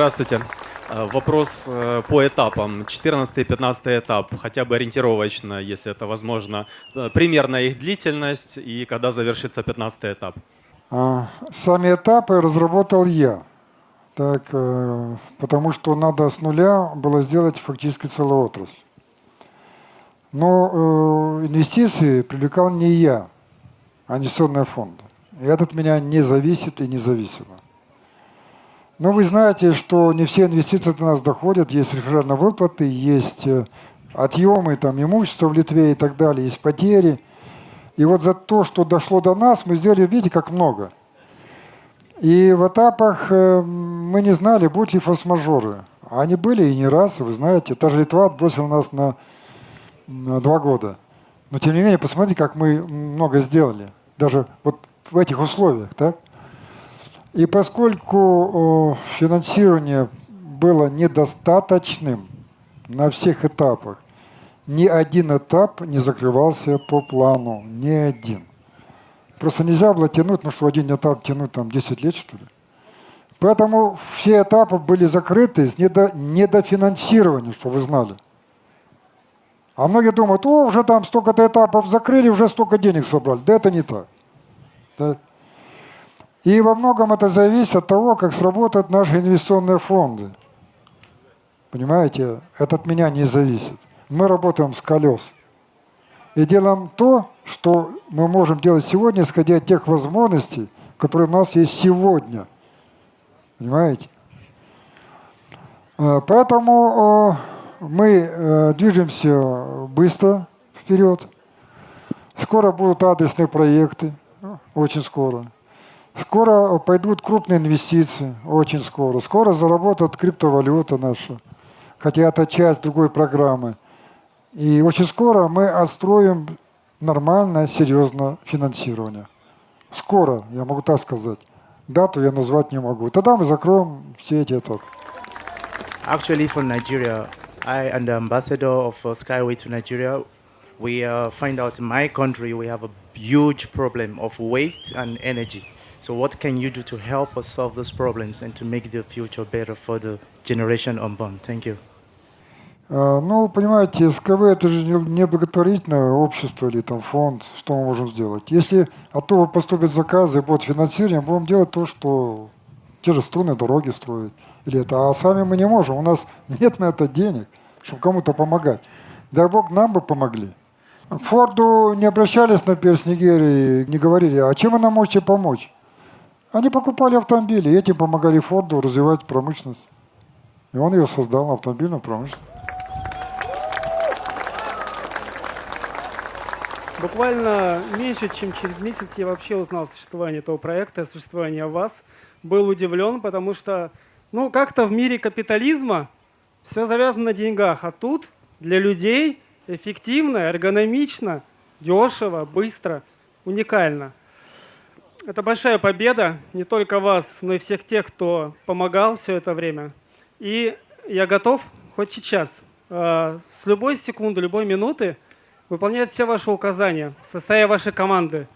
Здравствуйте. Э, Вопрос э, по этапам. 14-15 этап, хотя бы ориентировочно, если это возможно. Э, Примерно их длительность и когда завершится 15 этап. А, Сами этапы разработал я. Так, потому что надо с нуля было сделать фактически целую отрасль. Но инвестиции привлекал не я, а инвестиционные фонды. И от меня не зависит и не зависело. Но вы знаете, что не все инвестиции до нас доходят. Есть реферальные выплаты, есть э, отъемы там, имущества в Литве и так далее, есть потери. И вот за то, что дошло до нас, мы сделали, видите, как много. И в этапах э, мы не знали, будут ли форс-мажоры. Они были и не раз, вы знаете. Та же Литва отбросила нас на, на два года. Но тем не менее, посмотрите, как мы много сделали. Даже вот в этих условиях, так? И поскольку э, финансирование было недостаточным на всех этапах, ни один этап не закрывался по плану, ни один. Просто нельзя было тянуть, ну что один этап тянуть там 10 лет, что ли. Поэтому все этапы были закрыты с недо, недофинансированием, что вы знали. А многие думают, о, уже там столько-то этапов закрыли, уже столько денег собрали. Да это не так. И во многом это зависит от того, как сработают наши инвестиционные фонды. Понимаете, это от меня не зависит. Мы работаем с колес. И делаем то, что мы можем делать сегодня, исходя от тех возможностей, которые у нас есть сегодня. Понимаете? Э, Поэтому э, мы э, движемся быстро вперед. Скоро будут адресные проекты, очень скоро. Скоро пойдут крупные инвестиции, очень скоро. Скоро заработает криптовалюта наша, хотя это часть другой программы. И очень скоро мы отстроим нормальное, серьезное финансирование. Скоро, я могу так сказать. Дату я назвать не могу. Тогда мы закроем все эти этапы. Actually, from Nigeria, I am the ambassador of uh, Skyway to Nigeria. We uh, find out in my country we have a huge problem of waste and energy. So, what can you do to help us solve those problems and to make the future better for the generation unborn? Thank you. А, Ну, понимаете, СКВ это же не благотворительное общество или там фонд, что мы можем сделать. Если оттуда поступят заказы и будет финансирование, будем делать то, что те же струнные дороги строить. Или это, а сами мы не можем, у нас нет на это денег, чтобы кому-то помогать. Дай Бог, нам бы помогли. Форду не обращались, например, с Нигерии, не говорили, а чем вы нам можете помочь? Они покупали автомобили, этим помогали Форду развивать промышленность. И он ее создал, автомобильную промышленность. Буквально меньше, чем через месяц я вообще узнал о существовании этого проекта, о существовании вас. Был удивлен, потому что, ну, как-то в мире капитализма все завязано на деньгах, а тут для людей эффективно, эргономично, дешево, быстро, уникально. Это большая победа не только вас, но и всех тех, кто помогал все это время. И я готов хоть сейчас, э, с любой секунды, любой минуты выполнять все ваши указания в составе вашей команды.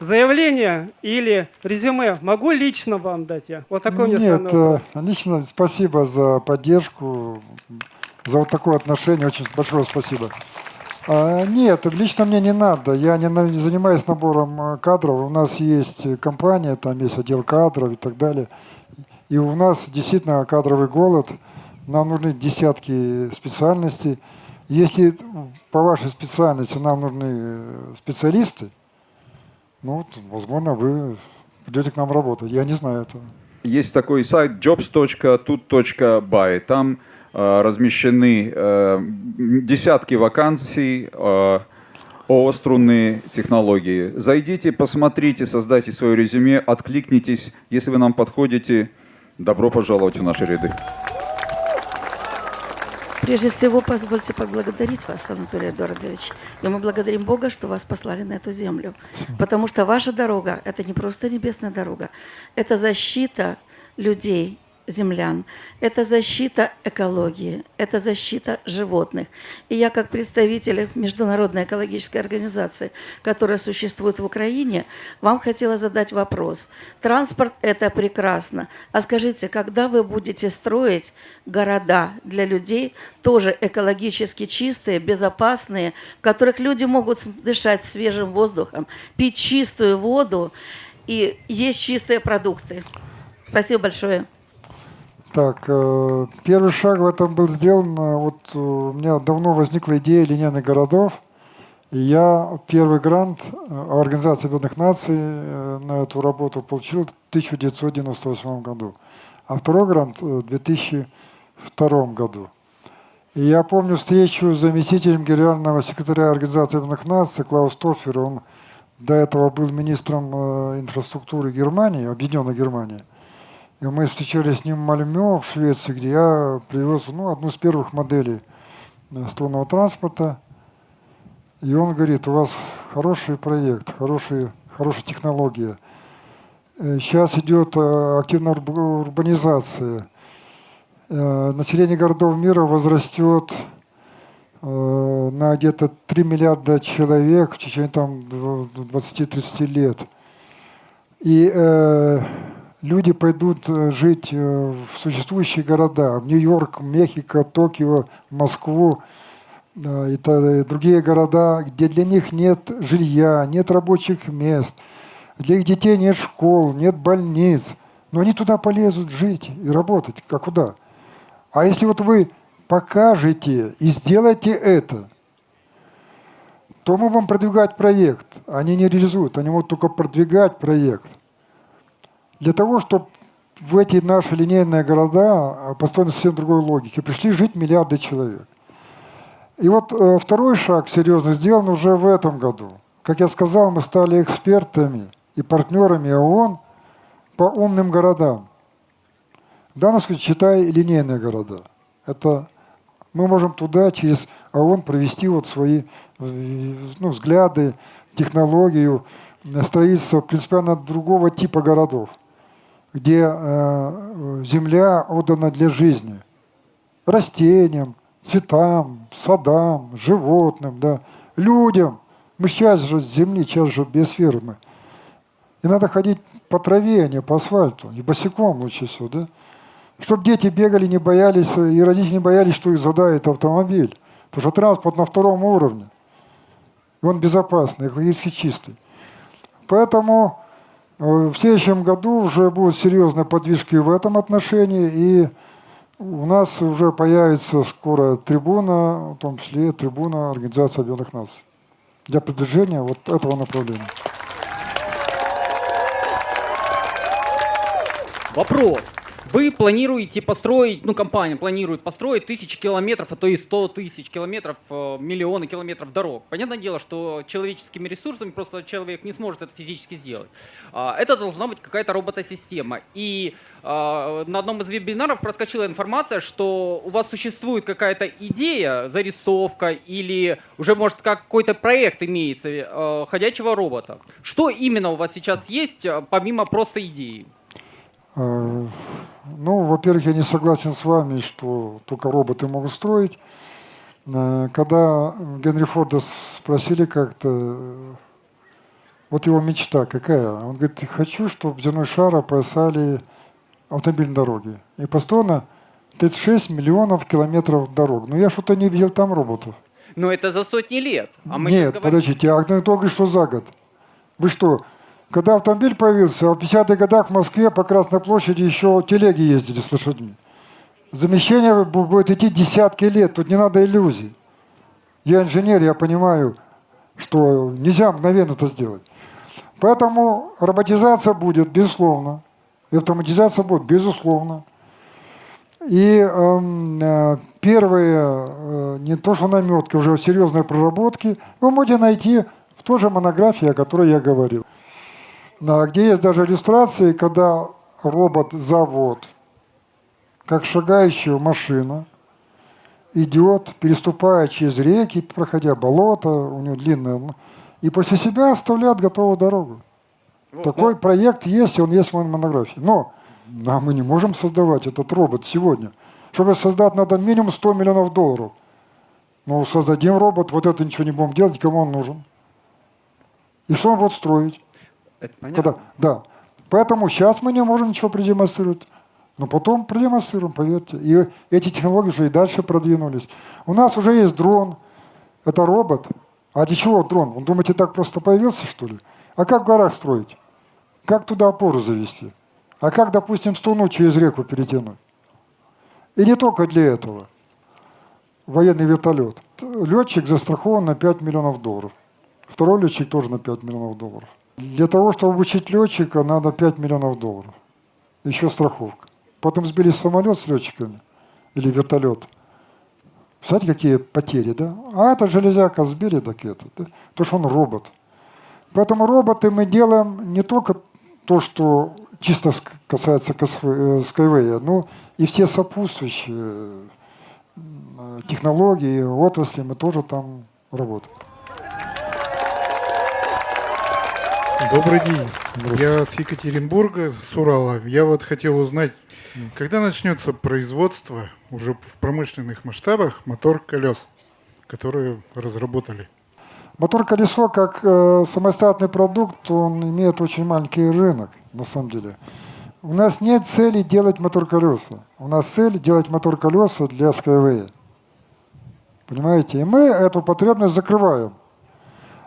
Заявление или резюме могу лично вам дать я? Вот такой Нет, странный вопрос. э, лично спасибо за поддержку, за вот такое отношение. Очень большое спасибо. А, Нет, лично мне не надо. Я не занимаюсь набором э, кадров. У нас есть э, компания, там есть отдел кадров и так далее. И у нас действительно кадровый голод. Нам нужны десятки специальностей. Если по вашей специальности нам нужны э, специалисты, ну, возможно, вы придете к нам работать. Я не знаю этого. Есть такой сайт jobs.tut.by. Там размещены э, десятки вакансий э, о струнные технологии. Зайдите, посмотрите, создайте свое резюме, откликнитесь. Если вы нам подходите, добро пожаловать в наши ряды. Прежде всего, позвольте поблагодарить вас, Анатолий Эдуардович. И мы благодарим Бога, что вас послали на эту землю. Потому что ваша дорога – это не просто небесная дорога, это защита людей, землян, это защита экологии, это защита животных. И я как представитель Международной экологической организации, которая существует в Украине, вам хотела задать вопрос. Транспорт – это прекрасно. А скажите, когда вы будете строить города для людей, тоже экологически чистые, безопасные, в которых люди могут дышать свежим воздухом, пить чистую воду и есть чистые продукты? Спасибо большое. Так, э, первый шаг в этом был сделан. э, Вот э, у меня давно возникла идея линейных городов. И я первый грант Организации Объединенных Наций на эту работу получил в 1998 году. А второй грант в 2002 году. И я помню встречу с заместителем генерального секретаря Организации Объединенных Наций Клаус Тоффер. Он до этого был министром инфраструктуры Германии, Объединенной Германии. И мы встречались с ним в Мальмё, в Швеции, где я привез ну, одну из первых моделей э, струнного транспорта. И он говорит, у вас хороший проект, хороший, хорошая технология. Сейчас идет э, активная урб- урбанизация. Э, Население городов мира возрастет э, на где-то 3 миллиарда человек в течение там, дв- 20-30 лет. И э, люди пойдут э, жить э, в существующие города, в Нью-Йорк, Мехико, Токио, Москву и другие города, где для них нет жилья, нет рабочих мест, для их детей нет школ, нет больниц. Но они туда полезут жить и работать. А куда? А если вот вы покажете и сделаете это, то мы будем продвигать проект. Они не реализуют, они могут только продвигать проект. Для того, чтобы в эти наши линейные города, а, построены совсем другой логике, пришли жить миллиарды человек. И вот э, второй шаг серьезно сделан уже в этом году. Как я сказал, мы стали экспертами и партнерами ООН по умным городам. В данном случае, считай, линейные города. Это мы можем туда через ООН провести вот свои ну, взгляды, технологию э, строительства принципиально другого типа городов, где э, земля отдана для жизни. Растениям, цветам, садам, животным, да, людям. Мы сейчас же с земли, сейчас же биосферы мы. И надо ходить по траве, а не по асфальту, и босиком лучше всего, да? Чтобы дети бегали, не боялись, и родители не боялись, что их задает автомобиль. Потому что транспорт на втором уровне. И он безопасный, экологически чистый. Поэтому в следующем году уже будут серьезные подвижки в этом отношении. И у нас уже появится скоро трибуна, в том числе трибуна Организации Объединенных Наций. Для продвижения вот этого направления. Вопрос. Вы планируете построить, ну, компания планирует построить тысячи километров, а то и сто тысяч километров, э, миллионы километров дорог. Понятное дело, что человеческими ресурсами просто человек не сможет это физически сделать. А, Это должна быть какая-то роботосистема. И а, на одном из вебинаров проскочила информация, что у вас существует какая-то идея, зарисовка или уже, может, какой-то проект имеется э, ходячего робота. Что именно у вас сейчас есть, э, помимо просто идеи? Э, Ну, во-первых, я не согласен с вами, что только роботы могут строить. Э, Когда Генри Форда спросили как-то, э, вот его мечта какая, он говорит, хочу, чтобы земной шар опоясали автомобильные дороги. И постоянно 36 миллионов километров дорог. Но я что-то не видел там роботов. Но это за сотни лет. А мы Нет, говорим- подождите, а одно и то, что за год. Вы что, когда автомобиль появился, в 50-х годах в Москве по Красной площади еще телеги ездили с лошадьми. Замещение бу- будет идти десятки лет, тут не надо иллюзий. Я инженер, я понимаю, что нельзя мгновенно это сделать. Поэтому роботизация будет, безусловно. И автоматизация будет, безусловно. И эм, э, первые, э, не то что наметки, уже серьезные проработки, вы можете найти в той же монографии, о которой я говорил. Где есть даже иллюстрации, когда робот-завод, как шагающая машина, идет, переступая через реки, проходя болото, у него длинное, ну, и после себя оставляет готовую дорогу. Такой проект есть, и он есть в моей монографии. Но Да, мы не можем создавать этот робот сегодня. Чтобы создать, надо минимум 100 миллионов долларов. Ну, создадим робот, вот это ничего не будем делать, кому он нужен. И что он будет строить? Это понятно. Когда, да. Поэтому сейчас мы не можем ничего продемонстрировать. Но потом продемонстрируем, поверьте. И эти технологии уже и дальше продвинулись. У нас уже есть дрон. Это робот. А для чего дрон? Вы думаете, так просто появился, что ли? А как в горах строить? Как туда опору завести? А как, допустим, струну через реку перетянуть? И не только для этого. Военный вертолет. Летчик застрахован на 5 миллионов долларов. Второй летчик тоже на 5 миллионов долларов. Для того, чтобы обучить летчика, надо 5 миллионов долларов. Еще страховка. Потом сбили самолет с летчиками или вертолет. Представляете, какие потери, да? А это железяка сбили, так это, да? То, что он робот. Поэтому роботы мы делаем не только то, что чисто касается э, Skyway, но и все сопутствующие э, технологии, отрасли, мы тоже там работаем. Добрый день. Я с Екатеринбурга, с Урала. Я вот хотел узнать, когда начнется производство уже в промышленных масштабах мотор колес, которые разработали? Мотор-колесо, как э, самостоятельный продукт, он имеет очень маленький рынок, на самом деле. У нас нет цели делать мотор-колеса. У нас цель делать мотор-колеса для Skyway. Понимаете? И мы эту потребность закрываем.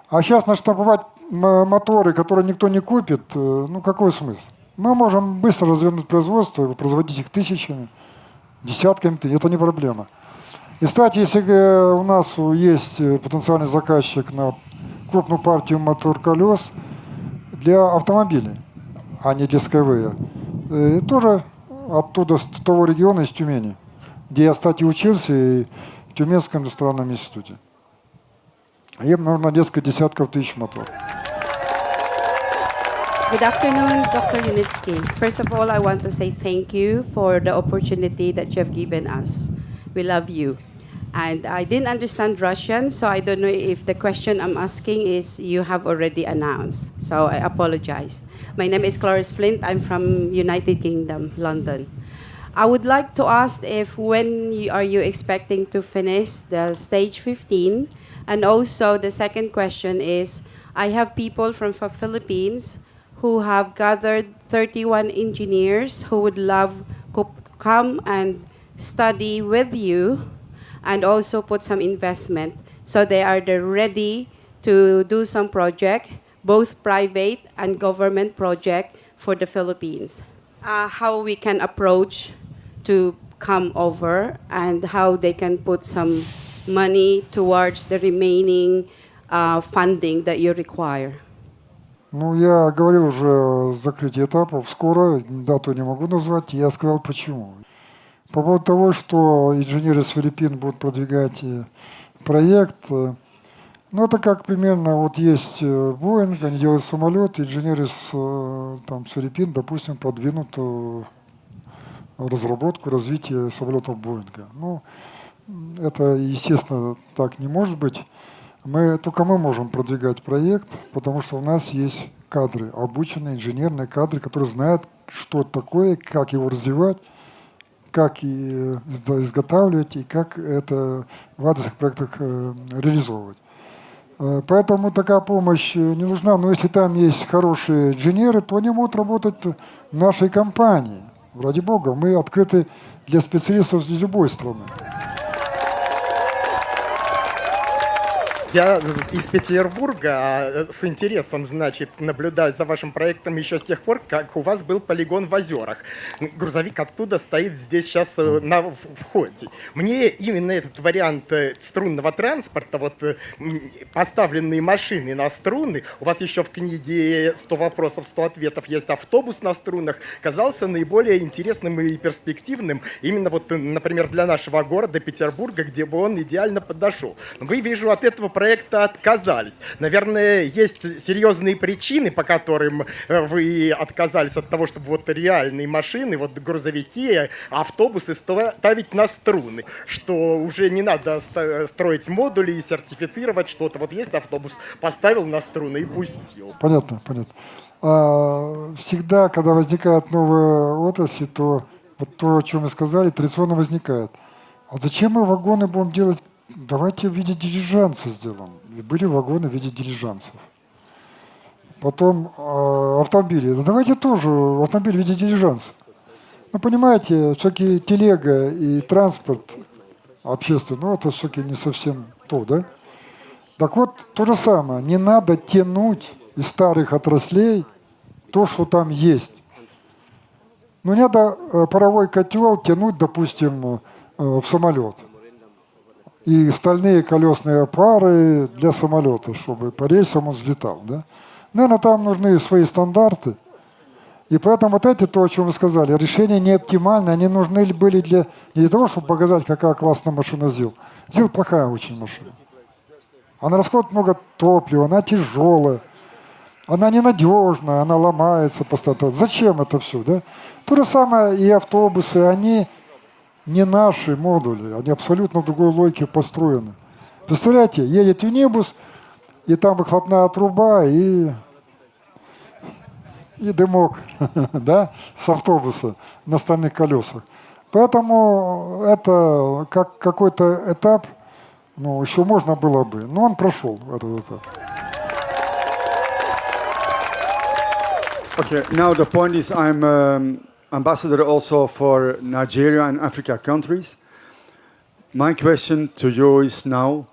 А сейчас наштамповать моторы, которые никто не купит, э, ну какой смысл? Мы можем быстро развернуть производство, производить их тысячами, десятками, это не проблема. И, кстати, если э, у нас есть э, потенциальный заказчик на крупную партию мотор-колес для автомобилей, а не для Skyway, э, тоже оттуда, с того региона, из Тюмени, где я, кстати, учился и в Тюменском индустриальном институте. Им нужно несколько десятков тысяч моторов. Good afternoon, Dr. Unitsky. First of all, I want to say thank you for the opportunity that you have given us. We love you. And I didn't understand Russian, so I don't know if the question I'm asking is you have already announced. So I apologize. My name is Cloris Flint. I'm from United Kingdom, London. I would like to ask if when you, are you expecting to finish the stage 15? And also the second question is, I have people from Philippines who have gathered 31 engineers who would love to come and study with you and also put some investment. So they are ready to do some project, both private and government project for the Philippines. Uh, how we can approach to come over and how they can put some money towards the remaining uh, funding that you require. Ну, я говорил уже о закрытии этапов. Скоро, дату не могу назвать. Я сказал почему. По поводу того, что инженеры с Филиппин будут продвигать э, проект, э, ну, это как примерно, вот есть э, Боинг, они делают самолет, инженеры с, э, там, с Филиппин, допустим, продвинут э, разработку, развитие самолетов Боинга. Ну, это, естественно, так не может быть. Мы, только мы можем продвигать проект, потому что у нас есть кадры, обученные инженерные кадры, которые знают, что такое, как его развивать, как и э, изготавливать и как это в адресных проектах э, реализовывать. Э, Поэтому такая помощь не нужна, но если там есть хорошие инженеры, то они могут работать в нашей компании. Ради бога, мы открыты для специалистов из любой страны. Я из Петербурга а, с интересом, значит, наблюдаю за вашим проектом еще с тех пор, как у вас был полигон в озерах. Грузовик оттуда стоит здесь сейчас э, на входе. Мне именно этот вариант э, струнного транспорта, вот э, поставленные машины на струны, у вас еще в книге 100 вопросов, 100 ответов есть автобус на струнах, казался наиболее интересным и перспективным именно вот, э, например, для нашего города Петербурга, где бы он идеально подошел. Вы, вижу, от этого проекта отказались. Наверное, есть серьезные причины, по которым э, вы отказались от того, чтобы вот реальные машины, вот грузовики, автобусы ставить на струны, что уже не надо строить модули и сертифицировать что-то. Вот есть автобус, поставил на струны и пустил. Понятно, понятно. а, всегда, когда возникает новая отрасль, то вот то, о чем вы сказали, традиционно возникает. А зачем мы вагоны будем делать? Давайте в виде дилижанса сделаем. И были вагоны в виде дилижансов. Потом э, автомобили. Да давайте тоже автомобиль в виде дилижанса. Ну, понимаете, все-таки телега и транспорт общественный, ну, это все-таки не совсем то, да? Так вот, то же самое. Не надо тянуть из старых отраслей то, что там есть. Ну, не надо э, паровой котел тянуть, допустим, э, в самолет. И стальные колесные пары для самолета, чтобы по рельсам он взлетал. Да? Наверное, там нужны свои стандарты. И поэтому вот эти, то, о чем вы сказали, решения не оптимальны, они нужны были для, не для того, чтобы показать, какая классная машина ЗИЛ. ЗИЛ плохая очень машина. Она расходует много топлива, она тяжелая, она ненадежная, она ломается постоянно. Зачем это все, да? То же самое и автобусы, они не наши модули, они абсолютно в другой логике построены. Представляете, едет юнибус, и там выхлопная труба, и, и дымок да, с автобуса на стальных колесах. Поэтому это как какой-то этап, ну, еще можно было бы, но он прошел этот этап. Okay, now the point is I'm um, ambassador also for Nigeria and Africa countries. My question to you is now,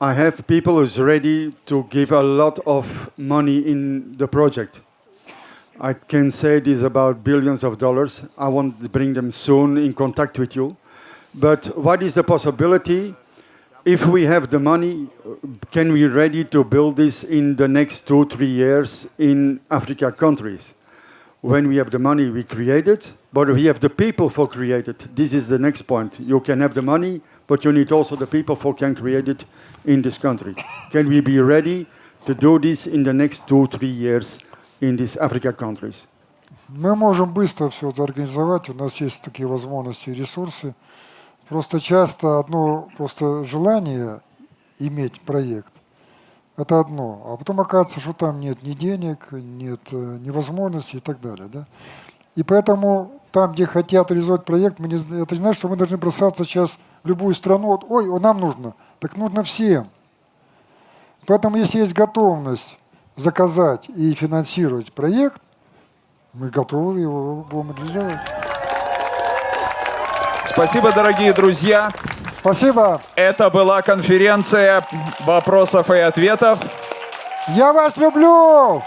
I have people who's ready to give a lot of money in the project. I can say this about billions of dollars. I want to bring them soon in contact with you. But what is the possibility if we have the money, can we ready to build this in the next two, three years in Africa countries? When we have the money, we create it, but we have the people for create it. This is the next point. You can have the money, but you need also the people for can create it in this country. Can we be ready to do this in the next two, three years in these Africa countries? Мы можем быстро все это организовать, у нас есть такие возможности и ресурсы. Просто часто одно просто желание иметь проект, это одно, а потом оказывается, что там нет ни денег, нет э, ни возможностей и так далее. Да? И поэтому там, где хотят реализовать проект, мы не, это не значит, что мы должны бросаться сейчас в любую страну, вот, ой, нам нужно, так нужно всем. Поэтому если есть готовность заказать и финансировать проект, мы готовы его будем реализовать. Спасибо, дорогие друзья. Спасибо. Это была конференция вопросов и ответов. Я вас люблю!